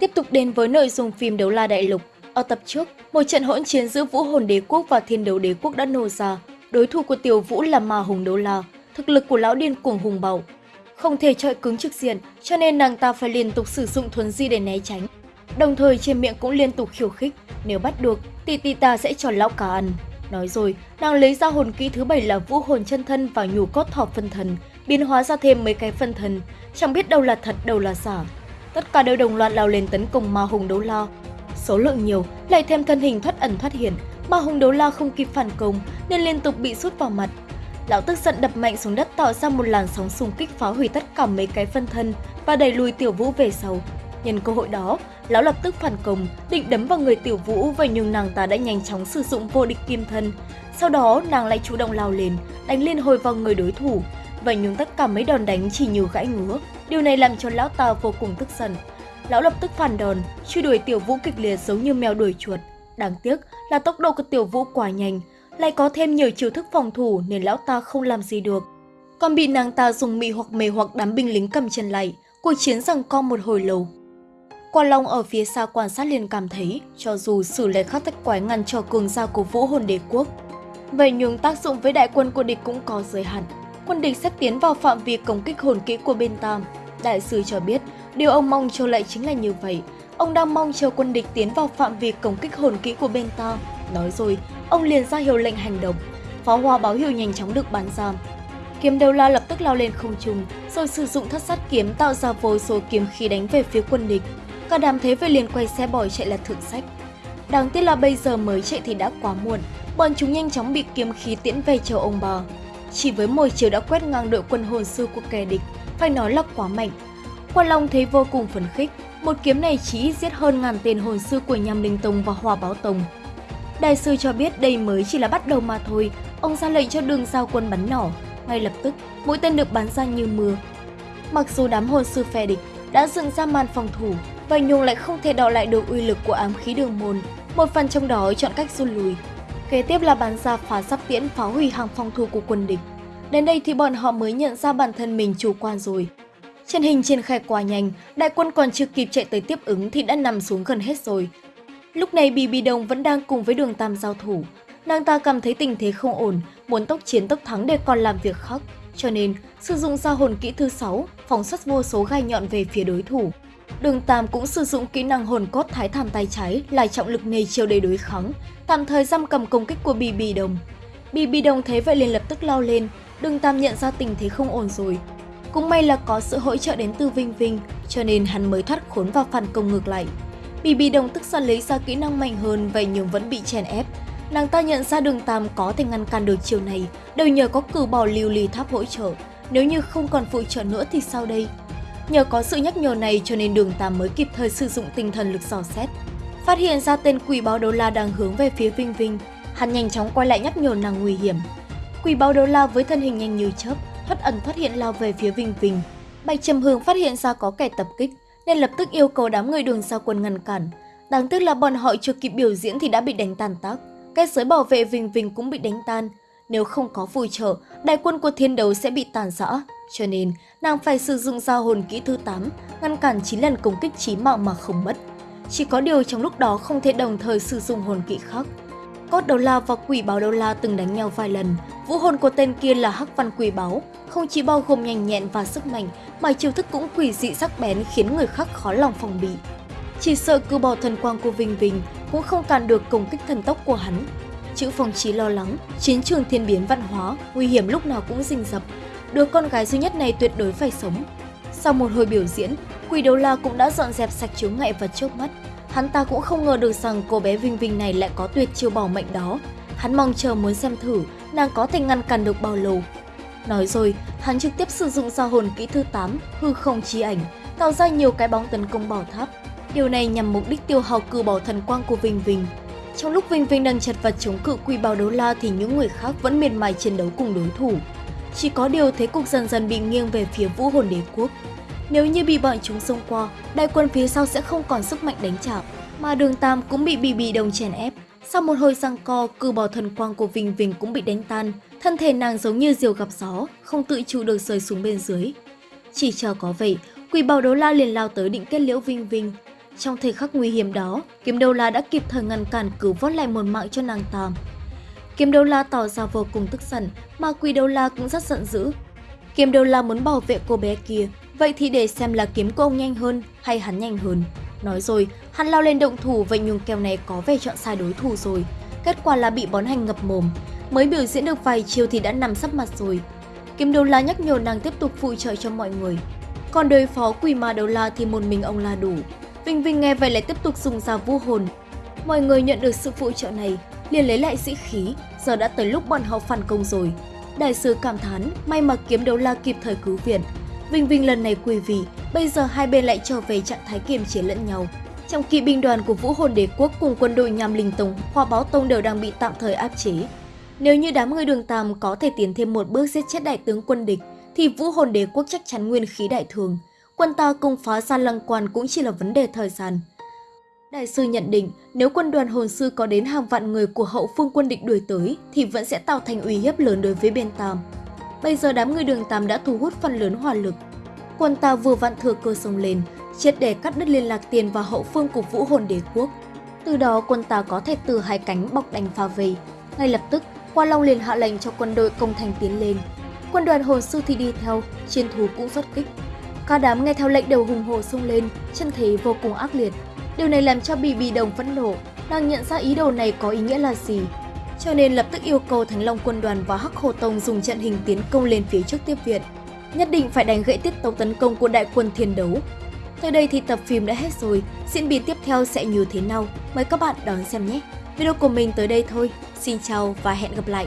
Tiếp tục đến với nội dung phim Đấu La Đại Lục. Ở tập trước, một trận hỗn chiến giữa Vũ Hồn Đế Quốc và Thiên Đấu Đế Quốc đã nổ ra. Đối thủ của Tiểu Vũ là Ma Hùng Đấu La, thực lực của lão điên cuồng hùng bạo. Không thể chọi cứng trực diện, cho nên nàng ta phải liên tục sử dụng thuần di để né tránh. Đồng thời trên miệng cũng liên tục khiêu khích, nếu bắt được, tỷ tỷ ta sẽ cho lão cả ăn. Nói rồi, nàng lấy ra hồn kỹ thứ bảy là vũ hồn chân thân và nhủ cốt thọ phân thần, biến hóa ra thêm mấy cái phân thần, chẳng biết đâu là thật đâu là giả. Tất cả đều đồng loạt lao lên tấn công ma hùng đấu la. Số lượng nhiều, lại thêm thân hình thoát ẩn thoát hiển, ma hùng đấu la không kịp phản công nên liên tục bị sút vào mặt. Lão tức giận đập mạnh xuống đất tạo ra một làn sóng xung kích phá hủy tất cả mấy cái phân thân và đẩy lùi tiểu vũ về sau. Nhân cơ hội đó, lão lập tức phản công, định đấm vào người tiểu vũ vậy nhưng nàng ta đã nhanh chóng sử dụng vô địch kim thân. Sau đó nàng lại chủ động lao lên, đánh liên hồi vào người đối thủ. Vậy nhưng tất cả mấy đòn đánh chỉ như gãy ngứa. Điều này làm cho lão ta vô cùng tức giận. Lão lập tức phản đòn, truy đuổi tiểu vũ kịch liệt giống như mèo đuổi chuột. Đáng tiếc là tốc độ của tiểu vũ quá nhanh, lại có thêm nhiều chiêu thức phòng thủ nên lão ta không làm gì được. Còn bị nàng ta dùng mị hoặc mề hoặc đám binh lính cầm chân lại, cuộc chiến rằng co một hồi lâu. Quan Long ở phía xa quan sát liền cảm thấy, cho dù xử lấy khắc tách quái ngăn cho cường gia của vũ hồn đế quốc, vậy nhưng tác dụng với đại quân của địch cũng có giới hạn. Quân địch sắp tiến vào phạm vi công kích hồn kỹ của bên Tam. Đại sư cho biết, điều ông mong chờ lại chính là như vậy. Ông đang mong chờ quân địch tiến vào phạm vi công kích hồn kỹ của bên Tam. Nói rồi, ông liền ra hiệu lệnh hành động. Pháo hoa báo hiệu nhanh chóng được bắn ra. Kiếm đầu la lập tức lao lên không trung, rồi sử dụng thất sát kiếm tạo ra vô số kiếm khí đánh về phía quân địch. Cả đám thế về liền quay xe bỏ chạy là thượng sách. Đáng tiếc là bây giờ mới chạy thì đã quá muộn, bọn chúng nhanh chóng bị kiếm khí tiễn về chờ ông bà. Chỉ với một chiều đã quét ngang đội quân hồn sư của kẻ địch, phải nói là quá mạnh. Quan Long thấy vô cùng phấn khích, một kiếm này chỉ giết hơn ngàn tên hồn sư của Nham Linh Tông và Hòa Báo Tông. Đại sư cho biết đây mới chỉ là bắt đầu mà thôi, ông ra lệnh cho đường giao quân bắn nỏ. Ngay lập tức, mũi tên được bắn ra như mưa. Mặc dù đám hồn sư phe địch đã dựng ra màn phòng thủ, và Nhung lại không thể đọ lại được uy lực của ám khí đường môn. Một phần trong đó chọn cách rút lui. Kế tiếp là bắn ra phá sắp tiễn phá hủy hàng phòng thủ của quân địch. Đến đây thì bọn họ mới nhận ra bản thân mình chủ quan rồi. Chân hình triển khai quá nhanh, đại quân còn chưa kịp chạy tới tiếp ứng thì đã nằm xuống gần hết rồi. Lúc này Bì Bì Đồng vẫn đang cùng với đường Tam giao thủ. Nàng ta cảm thấy tình thế không ổn, muốn tốc chiến tốc thắng để còn làm việc khác. Cho nên, sử dụng ra hồn kỹ thứ 6, phóng xuất vô số gai nhọn về phía đối thủ. Đường Tam cũng sử dụng kỹ năng hồn cốt thái thảm tay trái lại trọng lực nề chiều để đối kháng, tạm thời giam cầm công kích của Bì Bì Đồng. Bì Bì Đồng thấy vậy liền lập tức lao lên, Đường Tam nhận ra tình thế không ổn rồi. Cũng may là có sự hỗ trợ đến từ Vinh Vinh, cho nên hắn mới thoát khốn và phản công ngược lại. Bì Bì Đồng tức giận lấy ra kỹ năng mạnh hơn vậy nhưng vẫn bị chèn ép. Nàng ta nhận ra đường Tam có thể ngăn cản được chiều này, đều nhờ có cử bỏ lưu ly tháp hỗ trợ. Nếu như không còn phụ trợ nữa thì sao đây? Nhờ có sự nhắc nhở này cho nên đường Tam mới kịp thời sử dụng tinh thần lực dò xét. Phát hiện ra tên quỷ báo đô la đang hướng về phía Vinh Vinh, hắn nhanh chóng quay lại nhắc nhở nàng nguy hiểm. Quỷ báo đô la với thân hình nhanh như chớp, thoát ẩn thoát hiện lao về phía Vinh Vinh. Bạch Trầm Hương phát hiện ra có kẻ tập kích, nên lập tức yêu cầu đám người đường sao quân ngăn cản. Đáng tiếc là bọn họ chưa kịp biểu diễn thì đã bị đánh tàn tác. Cái giới bảo vệ Vinh Vinh cũng bị đánh tan. Nếu không có phù trợ, đại quân của thiên đấu sẽ bị tàn rã. Cho nên, nàng phải sử dụng giao hồn kỹ thứ 8, ngăn cản 9 lần công kích chí mạng mà không mất. Chỉ có điều trong lúc đó không thể đồng thời sử dụng hồn kỹ khác. Cốt đầu la và quỷ báo đầu la từng đánh nhau vài lần. Vũ hồn của tên kia là hắc văn quỷ báo, không chỉ bao gồm nhanh nhẹn và sức mạnh, mà chiêu thức cũng quỷ dị sắc bén khiến người khác khó lòng phòng bị. Chỉ sợ cứ bỏ thần quang của Vinh Vinh cũng không cản được công kích thần tốc của hắn. Chữ phong trí lo lắng, chiến trường thiên biến văn hóa, nguy hiểm lúc nào cũng rình rập. Đứa con gái duy nhất này tuyệt đối phải sống. Sau một hồi biểu diễn, quỷ đầu la cũng đã dọn dẹp sạch chướng ngại vật trước mắt. Hắn ta cũng không ngờ được rằng cô bé Vinh Vinh này lại có tuyệt chiêu bảo mệnh đó. Hắn mong chờ muốn xem thử nàng có thể ngăn cản được bao lâu. Nói rồi, hắn trực tiếp sử dụng giao hồn kỹ thứ 8, hư không chi ảnh, tạo ra nhiều cái bóng tấn công bảo tháp. Điều này nhằm mục đích tiêu hao cư bảo thần quang của Vinh Vinh. Trong lúc Vinh Vinh đang chật vật chống cự quỷ bào đấu la thì những người khác vẫn miệt mài chiến đấu cùng đối thủ. Chỉ có điều thế cục dần dần bị nghiêng về phía vũ hồn đế quốc. Nếu như bị bọn chúng xông qua, đại quân phía sau sẽ không còn sức mạnh đánh trả, mà đường Tam cũng bị bì bì đồng chèn ép. Sau một hồi giằng co, cư bò thần quang của Vinh Vinh cũng bị đánh tan, thân thể nàng giống như diều gặp gió, không tự chủ được rơi xuống bên dưới. Chỉ chờ có vậy, quỷ bào đấu la liền lao tới định kết liễu Vinh Vinh. Trong thời khắc nguy hiểm đó, Kiếm đô La đã kịp thời ngăn cản cứu vớt lại một mạng cho nàng ta. Kiếm đô La tỏ ra vô cùng tức giận, mà Quỷ đô La cũng rất giận dữ. Kiếm đô La muốn bảo vệ cô bé kia, vậy thì để xem là kiếm của ông nhanh hơn hay hắn nhanh hơn. Nói rồi, hắn lao lên động thủ vậy nhung kèo này có vẻ chọn sai đối thủ rồi. Kết quả là bị bón hành ngập mồm. Mới biểu diễn được vài chiều thì đã nằm sắp mặt rồi. Kiếm Đầu La nhắc nhở nàng tiếp tục phụ trợ cho mọi người. Còn đối phó quỷ ma Đầu La thì một mình ông là đủ. Vinh Vinh nghe vậy lại tiếp tục dùng dao vũ hồn. Mọi người nhận được sự phụ trợ này, liền lấy lại sĩ khí, giờ đã tới lúc bọn họ phản công rồi. Đại sứ cảm thán, may mà kiếm đấu la kịp thời cứu viện. Vinh Vinh lần này quỳ vị, bây giờ hai bên lại trở về trạng thái kiềm chế lẫn nhau. Trong kỵ binh đoàn của Vũ Hồn Đế Quốc cùng quân đội Nham Linh Tông, Hoa Báo Tông đều đang bị tạm thời áp chế. Nếu như đám người đường Tam có thể tiến thêm một bước giết chết đại tướng quân địch, thì Vũ Hồn Đế Quốc chắc chắn nguyên khí đại thường. Quân ta công phá ra lăng quan cũng chỉ là vấn đề thời gian. Đại sư nhận định, nếu quân đoàn hồn sư có đến hàng vạn người của hậu phương quân địch đuổi tới, thì vẫn sẽ tạo thành uy hiếp lớn đối với bên Tam. Bây giờ đám người đường Tam đã thu hút phần lớn hỏa lực. Quân ta vừa vặn thừa cơ sông lên, triệt để cắt đứt liên lạc tiền và hậu phương của vũ hồn đế quốc. Từ đó quân ta có thể từ hai cánh bọc đánh phá vây. Ngay lập tức, Qua Long liền hạ lệnh cho quân đội công thành tiến lên. Quân đoàn hồn sư thì đi theo, chiến thú cũng xuất kích. Cả đám nghe theo lệnh đều hùng hổ xông lên, chân thế vô cùng ác liệt. Điều này làm cho Bì Bì Đồng phẫn nộ, đang nhận ra ý đồ này có ý nghĩa là gì. Cho nên lập tức yêu cầu Thánh Long quân đoàn và Hắc Hồ Tông dùng trận hình tiến công lên phía trước tiếp viện. Nhất định phải đánh gãy tiết tấu tấn công của đại quân thiên đấu. Tới đây thì tập phim đã hết rồi, diễn biến tiếp theo sẽ như thế nào? Mời các bạn đón xem nhé! Video của mình tới đây thôi. Xin chào và hẹn gặp lại!